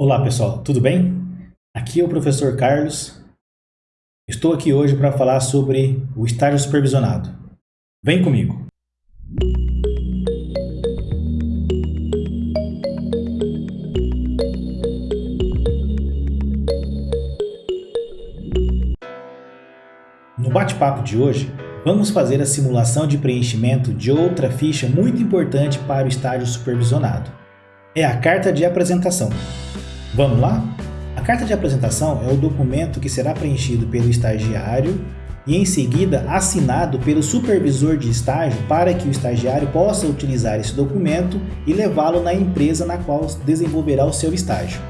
Olá pessoal, tudo bem? Aqui é o professor Carlos. Estou aqui hoje para falar sobre o estágio supervisionado. Vem comigo! No bate-papo de hoje, vamos fazer a simulação de preenchimento de outra ficha muito importante para o estágio supervisionado. É a carta de apresentação. Vamos lá? A carta de apresentação é o documento que será preenchido pelo estagiário e em seguida assinado pelo supervisor de estágio para que o estagiário possa utilizar esse documento e levá-lo na empresa na qual desenvolverá o seu estágio.